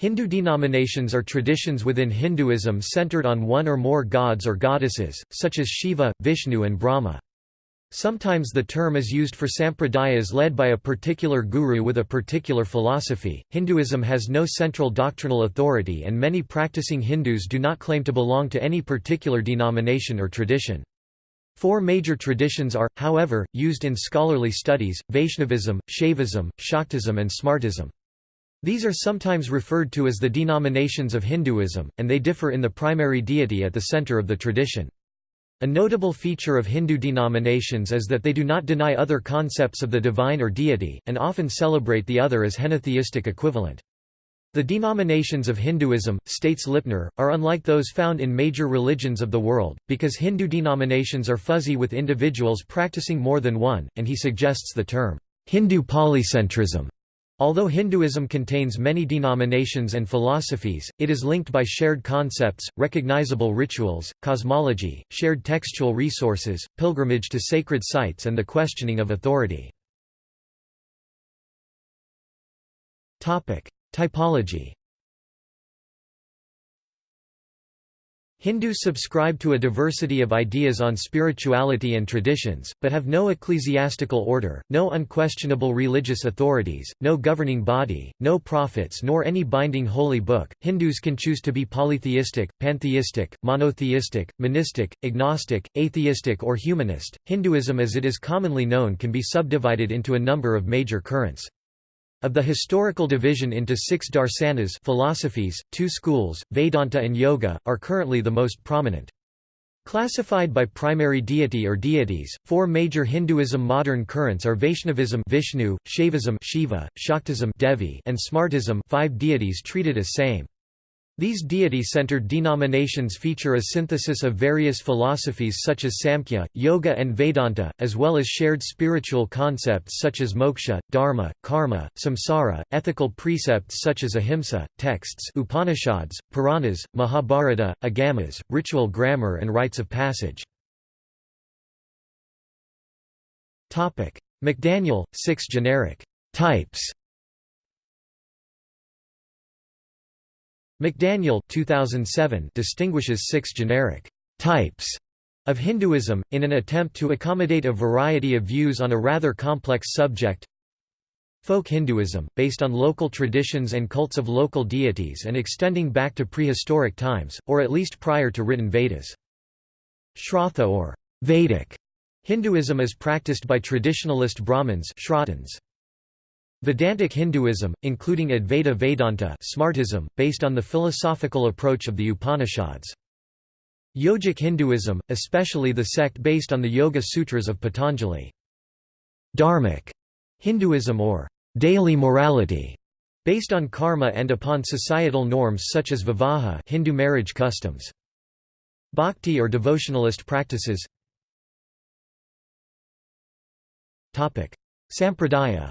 Hindu denominations are traditions within Hinduism centered on one or more gods or goddesses, such as Shiva, Vishnu and Brahma. Sometimes the term is used for sampradayas led by a particular guru with a particular philosophy. Hinduism has no central doctrinal authority, and many practicing Hindus do not claim to belong to any particular denomination or tradition. Four major traditions are, however, used in scholarly studies Vaishnavism, Shaivism, Shaktism, and Smartism. These are sometimes referred to as the denominations of Hinduism, and they differ in the primary deity at the center of the tradition. A notable feature of Hindu denominations is that they do not deny other concepts of the divine or deity, and often celebrate the other as henotheistic equivalent. The denominations of Hinduism, states Lipner, are unlike those found in major religions of the world, because Hindu denominations are fuzzy with individuals practicing more than one, and he suggests the term, Hindu polycentrism Although Hinduism contains many denominations and philosophies, it is linked by shared concepts, recognizable rituals, cosmology, shared textual resources, pilgrimage to sacred sites and the questioning of authority. Typology Hindus subscribe to a diversity of ideas on spirituality and traditions, but have no ecclesiastical order, no unquestionable religious authorities, no governing body, no prophets nor any binding holy book. Hindus can choose to be polytheistic, pantheistic, monotheistic, monistic, agnostic, atheistic or humanist. Hinduism as it is commonly known can be subdivided into a number of major currents. Of the historical division into six darsanas philosophies, two schools, Vedanta and Yoga, are currently the most prominent. Classified by primary deity or deities, four major Hinduism modern currents are Vaishnavism Vishnu, Shaivism Shiva, Shaktism Devi, and Smartism five deities treated as same. These deity-centered denominations feature a synthesis of various philosophies such as Samkhya, Yoga and Vedanta, as well as shared spiritual concepts such as moksha, dharma, karma, samsara, ethical precepts such as ahimsa, texts Upanishads, Puranas, Mahabharata, agamas, ritual grammar and rites of passage. McDaniel, six generic types McDaniel 2007 distinguishes six generic types of Hinduism, in an attempt to accommodate a variety of views on a rather complex subject. Folk Hinduism, based on local traditions and cults of local deities and extending back to prehistoric times, or at least prior to written Vedas. Shraddha or Vedic Hinduism is practiced by traditionalist Brahmins Vedantic Hinduism, including Advaita Vedanta Smartism, based on the philosophical approach of the Upanishads. Yogic Hinduism, especially the sect based on the Yoga Sutras of Patanjali. Dharmic Hinduism or daily morality, based on karma and upon societal norms such as vivaha Hindu marriage customs. Bhakti or devotionalist practices Sampradaya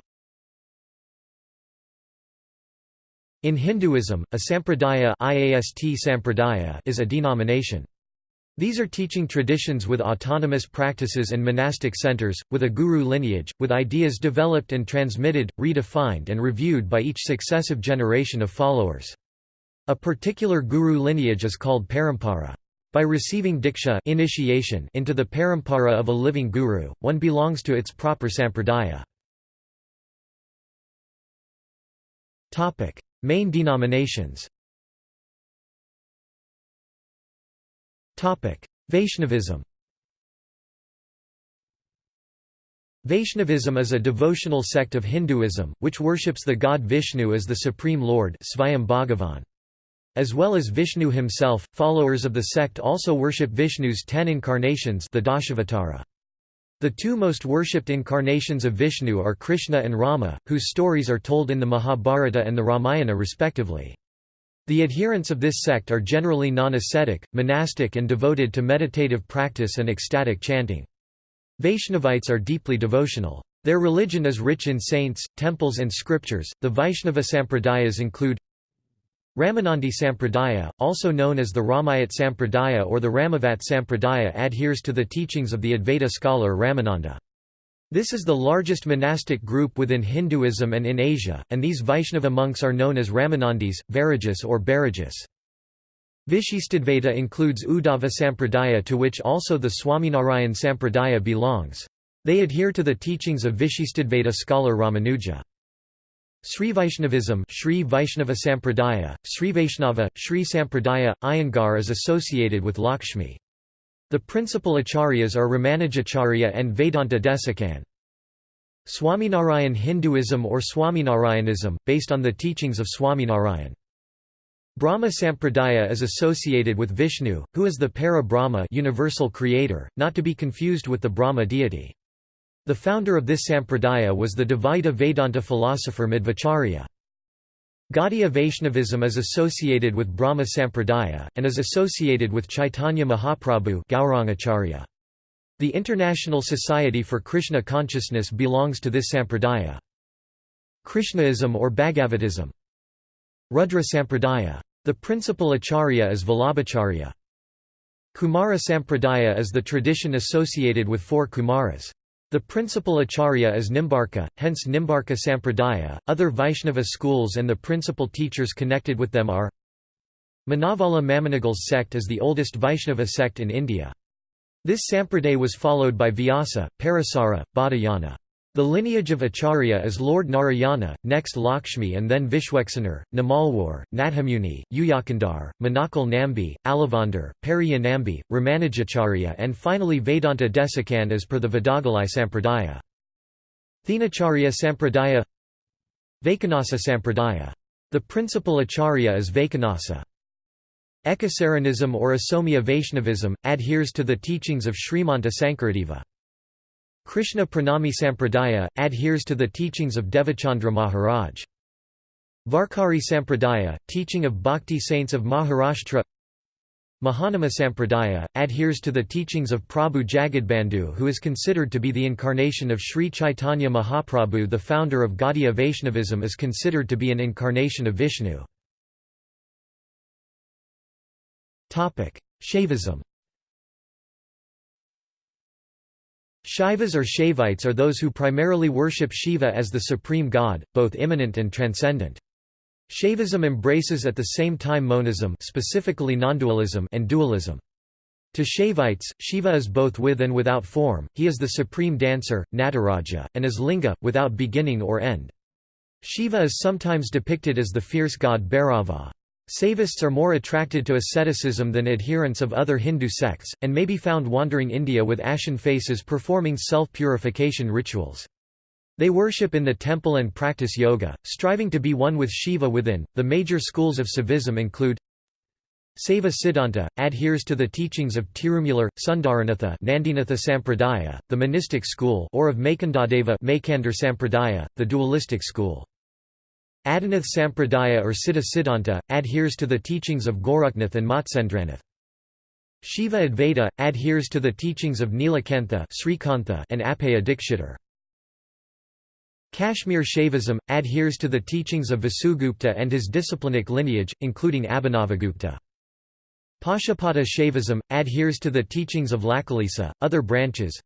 In Hinduism, a sampradaya, IAST sampradaya is a denomination. These are teaching traditions with autonomous practices and monastic centers, with a guru lineage, with ideas developed and transmitted, redefined and reviewed by each successive generation of followers. A particular guru lineage is called parampara. By receiving diksha initiation into the parampara of a living guru, one belongs to its proper sampradaya. Main denominations. Vaishnavism. Vaishnavism is a devotional sect of Hinduism, which worships the god Vishnu as the Supreme Lord As well as Vishnu himself, followers of the sect also worship Vishnu's ten incarnations the Dashavatara. The two most worshipped incarnations of Vishnu are Krishna and Rama, whose stories are told in the Mahabharata and the Ramayana respectively. The adherents of this sect are generally non-ascetic, monastic and devoted to meditative practice and ecstatic chanting. Vaishnavites are deeply devotional. Their religion is rich in saints, temples and scriptures. The Vaishnava sampradayas include Ramanandi Sampradaya, also known as the Ramayat Sampradaya or the Ramavat Sampradaya adheres to the teachings of the Advaita scholar Ramananda. This is the largest monastic group within Hinduism and in Asia, and these Vaishnava monks are known as Ramanandis, Vairagis or Bairagis. Vishistadvaita includes Uddhava Sampradaya to which also the Swaminarayan Sampradaya belongs. They adhere to the teachings of Vishistadvaita scholar Ramanuja. Sri Vaishnavism Sri Vaishnava Sampradaya, Sri Vaishnava, Sri Sampradaya, Iyengar is associated with Lakshmi. The principal acharyas are Ramanujacharya and Vedanta Desikan. Swaminarayan Hinduism or Swaminarayanism, based on the teachings of Swaminarayan. Brahma Sampradaya is associated with Vishnu, who is the Para Brahma universal creator, not to be confused with the Brahma deity. The founder of this sampradaya was the Dvaita Vedanta philosopher Madhvacharya. Gaudiya Vaishnavism is associated with Brahma Sampradaya, and is associated with Chaitanya Mahaprabhu. The International Society for Krishna Consciousness belongs to this sampradaya. Krishnaism or Bhagavatism Rudra Sampradaya. The principal acharya is Vallabhacharya. Kumara Sampradaya is the tradition associated with four Kumaras. The principal acharya is Nimbarka, hence Nimbarka Sampradaya. Other Vaishnava schools and the principal teachers connected with them are Manavala Mamunigal's sect is the oldest Vaishnava sect in India. This sampradaya was followed by Vyasa, Parasara, Baudhayana. The lineage of Acharya is Lord Narayana, next Lakshmi and then Vishvaksenar, Namalwar, Nathamuni, Uyakandar, Manakal Nambi, Alavandar, Periya Nambi, Ramanujacharya and finally Vedanta Desikan as per the Vadagalai Sampradaya. Thenacharya Sampradaya Vaikanasa Sampradaya. The principal acharya is Vaikanasa. Ekasaranism or Asomya Vaishnavism, adheres to the teachings of Srimanta Sankaradeva. Krishna Pranami Sampradaya, adheres to the teachings of Devachandra Maharaj. Varkari Sampradaya, teaching of Bhakti saints of Maharashtra Mahanama Sampradaya, adheres to the teachings of Prabhu Jagadbandhu who is considered to be the incarnation of Sri Chaitanya Mahaprabhu the founder of Gaudiya Vaishnavism is considered to be an incarnation of Vishnu. Shaivism Shaivas or Shaivites are those who primarily worship Shiva as the supreme god, both immanent and transcendent. Shaivism embraces at the same time monism specifically nondualism and dualism. To Shaivites, Shiva is both with and without form, he is the supreme dancer, Nataraja, and is linga, without beginning or end. Shiva is sometimes depicted as the fierce god Bhairava. Saivists are more attracted to asceticism than adherents of other Hindu sects, and may be found wandering India with ashen faces performing self-purification rituals. They worship in the temple and practice yoga, striving to be one with Shiva within. The major schools of Saivism include Saiva Siddhanta, adheres to the teachings of Tirumular, Sundaranatha Nandinatha Sampradaya, the monistic school or of Maikandadeva Maikandar Sampradaya, the dualistic school. Adinath Sampradaya or Siddha Siddhanta, adheres to the teachings of Goraknath and Matsyendranath. Shiva Advaita, adheres to the teachings of Nilakantha and Appaya Dikshitar. Kashmir Shaivism, adheres to the teachings of Vasugupta and his disciplinic lineage, including Abhinavagupta. Pashupata Shaivism, adheres to the teachings of Lakulisa, other branches,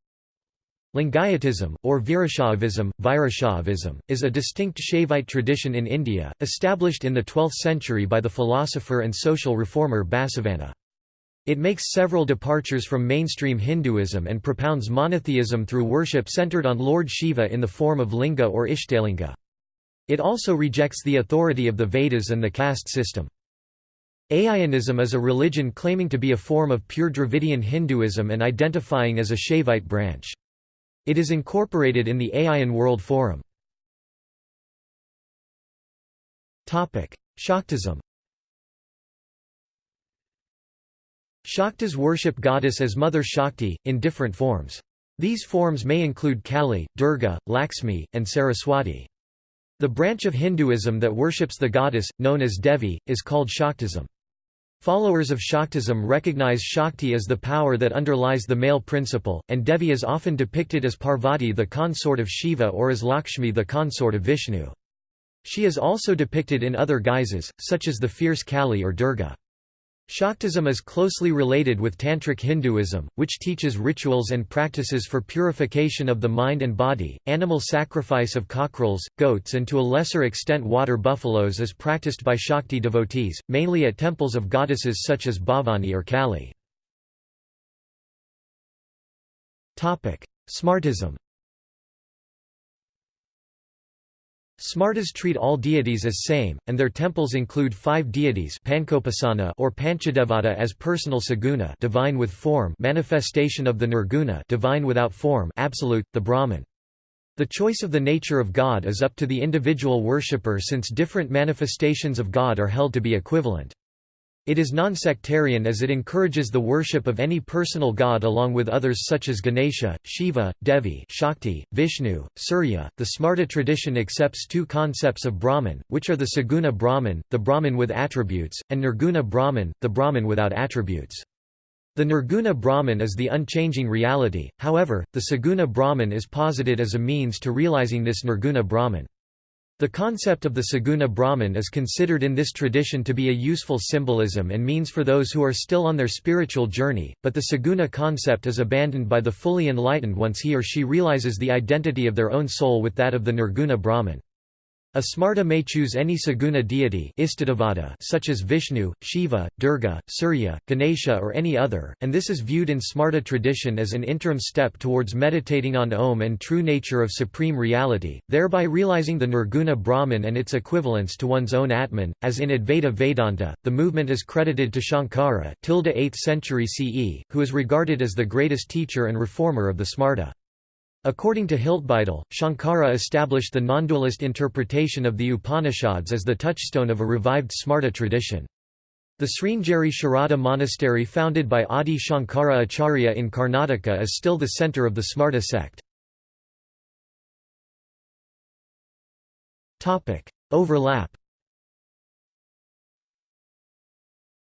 Lingayatism, or Virashaivism, Virashaivism, is a distinct Shaivite tradition in India, established in the 12th century by the philosopher and social reformer Basavana. It makes several departures from mainstream Hinduism and propounds monotheism through worship centered on Lord Shiva in the form of linga or Ishtalinga. It also rejects the authority of the Vedas and the caste system. Aiyanism is a religion claiming to be a form of pure Dravidian Hinduism and identifying as a Shaivite branch. It is incorporated in the Aiyan World Forum. Shaktism Shaktas worship goddess as Mother Shakti, in different forms. These forms may include Kali, Durga, Lakshmi, and Saraswati. The branch of Hinduism that worships the goddess, known as Devi, is called Shaktism. Followers of Shaktism recognize Shakti as the power that underlies the male principle, and Devi is often depicted as Parvati the consort of Shiva or as Lakshmi the consort of Vishnu. She is also depicted in other guises, such as the fierce Kali or Durga. Shaktism is closely related with Tantric Hinduism, which teaches rituals and practices for purification of the mind and body. Animal sacrifice of cockerels, goats, and to a lesser extent water buffaloes is practiced by Shakti devotees, mainly at temples of goddesses such as Bhavani or Kali. Smartism Smartas treat all deities as same, and their temples include five deities or Panchadevata as personal saguna divine with form manifestation of the nirguna divine without form absolute, the Brahman. The choice of the nature of God is up to the individual worshipper since different manifestations of God are held to be equivalent. It is non-sectarian as it encourages the worship of any personal god along with others such as Ganesha, Shiva, Devi Shakti, Vishnu, Surya. The Smarta tradition accepts two concepts of Brahman, which are the Saguna Brahman, the Brahman with attributes, and Nirguna Brahman, the Brahman without attributes. The Nirguna Brahman is the unchanging reality, however, the Saguna Brahman is posited as a means to realizing this Nirguna Brahman. The concept of the Saguna Brahman is considered in this tradition to be a useful symbolism and means for those who are still on their spiritual journey, but the Saguna concept is abandoned by the fully enlightened once he or she realizes the identity of their own soul with that of the Nirguna Brahman. A Smarta may choose any Saguna deity such as Vishnu, Shiva, Durga, Surya, Ganesha or any other, and this is viewed in Smarta tradition as an interim step towards meditating on Om and true nature of supreme reality, thereby realizing the Nirguna Brahman and its equivalence to one's own Atman. As in Advaita Vedanta, the movement is credited to Shankara 8th century CE, who is regarded as the greatest teacher and reformer of the Smarta. According to Hiltbeitel, Shankara established the non-dualist interpretation of the Upanishads as the touchstone of a revived Smarta tradition. The Sringeri Sharada monastery founded by Adi Shankara Acharya in Karnataka is still the centre of the Smarta sect. Overlap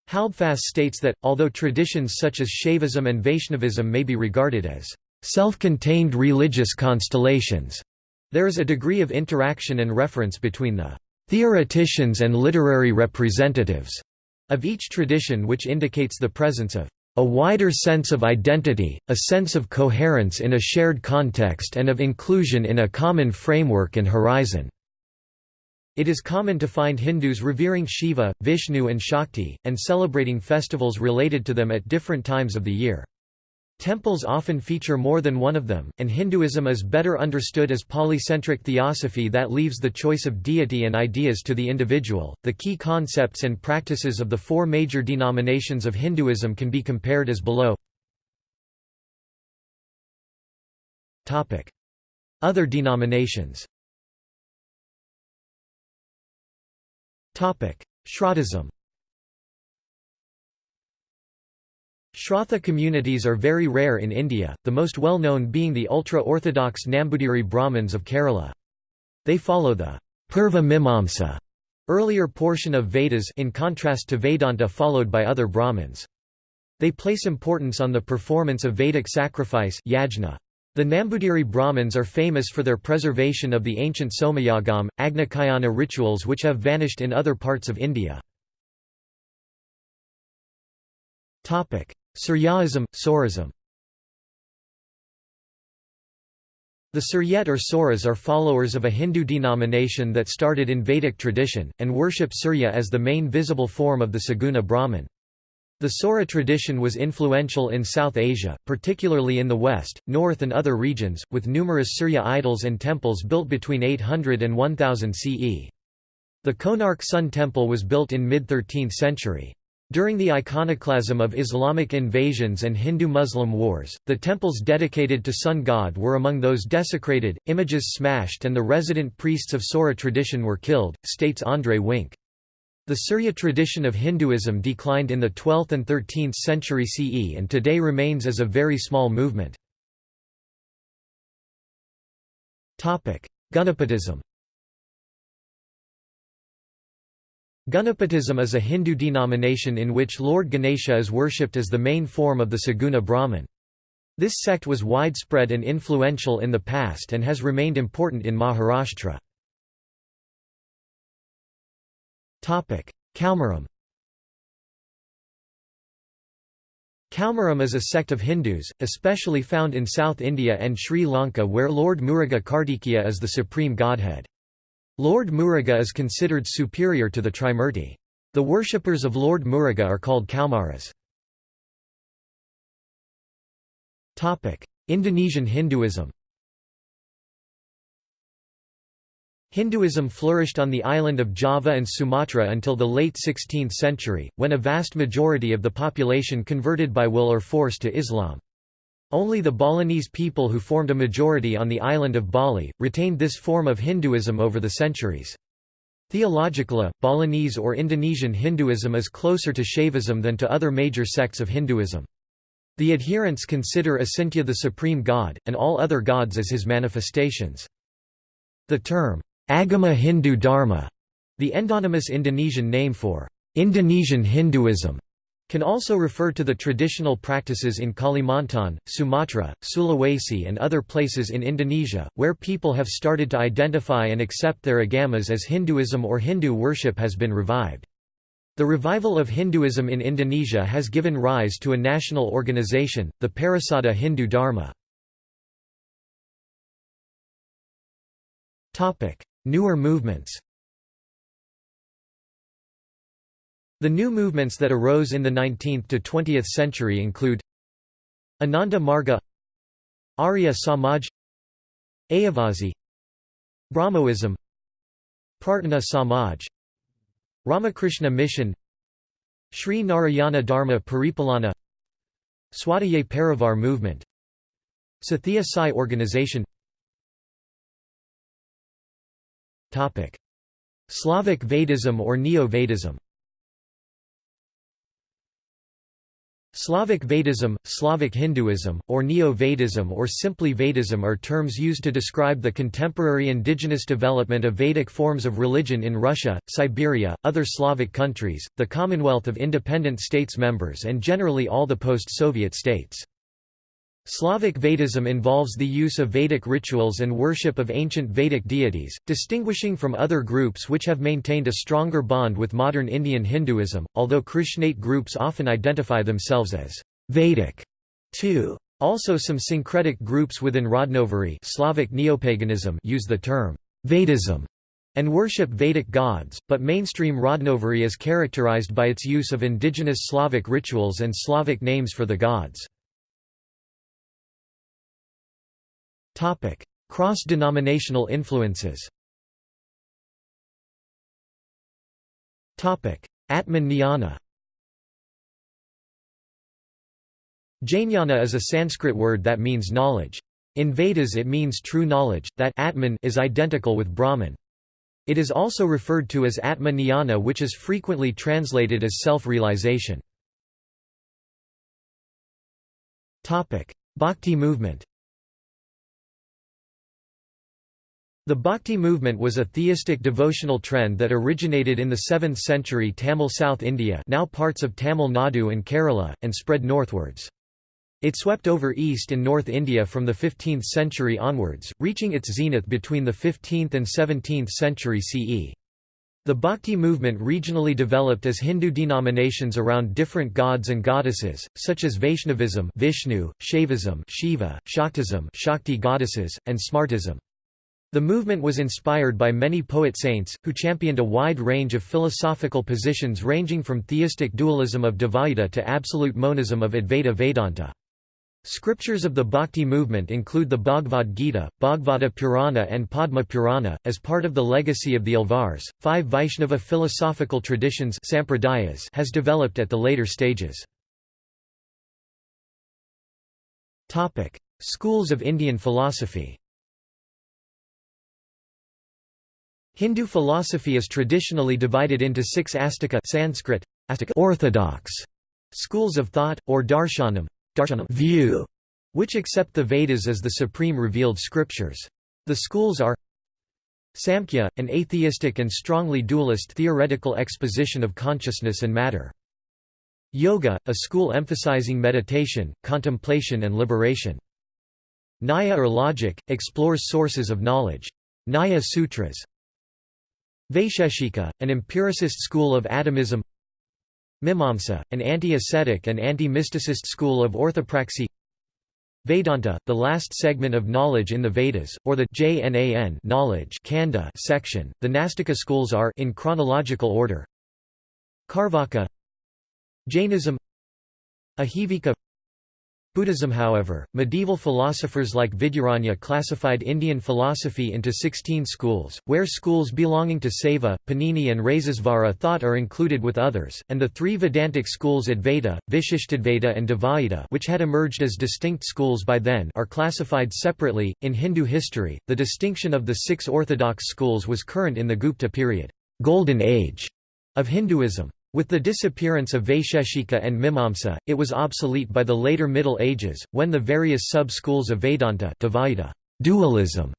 Halbfass states that, although traditions such as Shaivism and Vaishnavism may be regarded as self-contained religious constellations. There is a degree of interaction and reference between the theoreticians and literary representatives of each tradition which indicates the presence of a wider sense of identity, a sense of coherence in a shared context and of inclusion in a common framework and horizon." It is common to find Hindus revering Shiva, Vishnu and Shakti, and celebrating festivals related to them at different times of the year. Temples often feature more than one of them, and Hinduism is better understood as polycentric theosophy that leaves the choice of deity and ideas to the individual. The key concepts and practices of the four major denominations of Hinduism can be compared as below. Topic: Other denominations. Topic: Shrautism. Shrautha communities are very rare in India, the most well-known being the ultra-orthodox Nambudiri Brahmins of Kerala. They follow the Purva Mimamsa earlier portion of Vedas in contrast to Vedanta followed by other Brahmins. They place importance on the performance of Vedic sacrifice yajna. The Nambudiri Brahmins are famous for their preservation of the ancient Somayagam, Agnikayana rituals which have vanished in other parts of India. Suryaism, Saurism The Suryat or Sauras are followers of a Hindu denomination that started in Vedic tradition, and worship Surya as the main visible form of the Saguna Brahman. The Saura tradition was influential in South Asia, particularly in the west, north and other regions, with numerous Surya idols and temples built between 800 and 1000 CE. The Konark Sun Temple was built in mid-13th century. During the iconoclasm of Islamic invasions and Hindu-Muslim wars, the temples dedicated to sun god were among those desecrated, images smashed and the resident priests of Saura tradition were killed, states André Wink. The Surya tradition of Hinduism declined in the 12th and 13th century CE and today remains as a very small movement. Ganapatism Ganapatism is a Hindu denomination in which Lord Ganesha is worshipped as the main form of the Saguna Brahman. This sect was widespread and influential in the past and has remained important in Maharashtra. Kaumaram Kaumaram is a sect of Hindus, especially found in South India and Sri Lanka where Lord Muruga Kartikeya is the supreme godhead. Lord Muruga is considered superior to the Trimurti. The worshippers of Lord Muruga are called Kaumaras. Indonesian Hinduism Hinduism flourished on the island of Java and Sumatra until the late 16th century, when a vast majority of the population converted by will or force to Islam. Only the Balinese people who formed a majority on the island of Bali, retained this form of Hinduism over the centuries. Theologically, Balinese or Indonesian Hinduism is closer to Shaivism than to other major sects of Hinduism. The adherents consider Acintya the supreme god, and all other gods as his manifestations. The term, Agama Hindu Dharma, the endonymous Indonesian name for Indonesian Hinduism, can also refer to the traditional practices in Kalimantan, Sumatra, Sulawesi and other places in Indonesia, where people have started to identify and accept their agamas as Hinduism or Hindu worship has been revived. The revival of Hinduism in Indonesia has given rise to a national organization, the Parisada Hindu Dharma. Newer movements The new movements that arose in the 19th to 20th century include Ananda Marga Arya Samaj Ayyavazhi Brahmoism Prarthana Samaj Ramakrishna Mission Sri Narayana Dharma Paripalana Swadhyay Parivar movement Sathya Sai organization. Slavic Vedism or Neo-Vedism Slavic Vedism, Slavic Hinduism, or Neo-Vedism or simply Vedism are terms used to describe the contemporary indigenous development of Vedic forms of religion in Russia, Siberia, other Slavic countries, the Commonwealth of Independent States members and generally all the post-Soviet states. Slavic Vedism involves the use of Vedic rituals and worship of ancient Vedic deities, distinguishing from other groups which have maintained a stronger bond with modern Indian Hinduism, although Krishnate groups often identify themselves as Vedic too. Also some syncretic groups within Rodnovery Slavic neopaganism use the term Vedism and worship Vedic gods, but mainstream Rodnovery is characterized by its use of indigenous Slavic rituals and Slavic names for the gods. Cross-denominational influences Atman Jnana Jnana is a Sanskrit word that means knowledge. In Vedas it means true knowledge, that Atman is identical with Brahman. It is also referred to as Atma Jnana which is frequently translated as self-realization. Bhakti movement The Bhakti movement was a theistic devotional trend that originated in the 7th century Tamil South India now parts of Tamil Nadu and Kerala, and spread northwards. It swept over East and North India from the 15th century onwards, reaching its zenith between the 15th and 17th century CE. The Bhakti movement regionally developed as Hindu denominations around different gods and goddesses, such as Vaishnavism Vishnu, Shaivism Shiva, Shaktism Shakti goddesses, and Smartism. The movement was inspired by many poet-saints, who championed a wide range of philosophical positions ranging from theistic dualism of Dvaita to absolute monism of Advaita Vedanta. Scriptures of the Bhakti movement include the Bhagavad Gita, Bhagavata Purana, and Padma Purana. As part of the legacy of the Alvars, five Vaishnava philosophical traditions sampradayas has developed at the later stages. Schools of Indian philosophy Hindu philosophy is traditionally divided into six astika Sanskrit, astika orthodox schools of thought, or darshanam, darshanam view, which accept the Vedas as the supreme revealed scriptures. The schools are Samkhya, an atheistic and strongly dualist theoretical exposition of consciousness and matter. Yoga, a school emphasizing meditation, contemplation and liberation. Nyaya or logic, explores sources of knowledge. Nyaya Sutras. Vaisheshika, an empiricist school of atomism. Mimamsa, an anti-ascetic and anti-mysticist school of orthopraxy. Vedanta, the last segment of knowledge in the Vedas, or the Jnan knowledge Kanda section. The Nastika schools are in chronological order. Carvaka Jainism. Ajivika Buddhism however, medieval philosophers like Vidyaranya classified Indian philosophy into 16 schools, where schools belonging to Saiva, Panini and Rasesvara thought are included with others, and the three Vedantic schools Advaita, Vishishtadvaita and Dvaita which had emerged as distinct schools by then are classified separately. In Hindu history, the distinction of the six orthodox schools was current in the Gupta period golden age of Hinduism. With the disappearance of Vaisheshika and Mimamsa, it was obsolete by the later Middle Ages, when the various sub-schools of Vedanta Dvaita, dualism,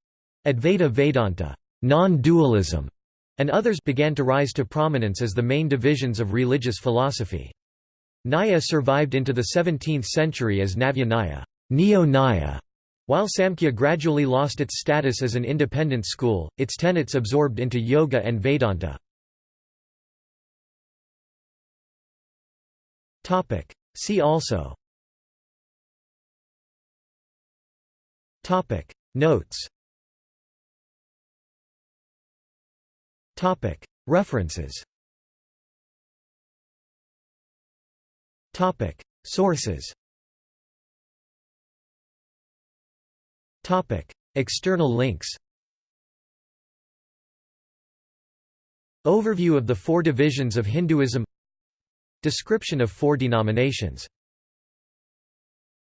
Advaita Vedanta, non-dualism, and others began to rise to prominence as the main divisions of religious philosophy. Nyaya survived into the 17th century as Navya Nyaya, Neo-Nyaya, while Samkhya gradually lost its status as an independent school, its tenets absorbed into Yoga and Vedanta. Topic. See also Topic. Notes Topic. References Topic. Sources Topic. External links Overview of the four divisions of Hinduism Description of four denominations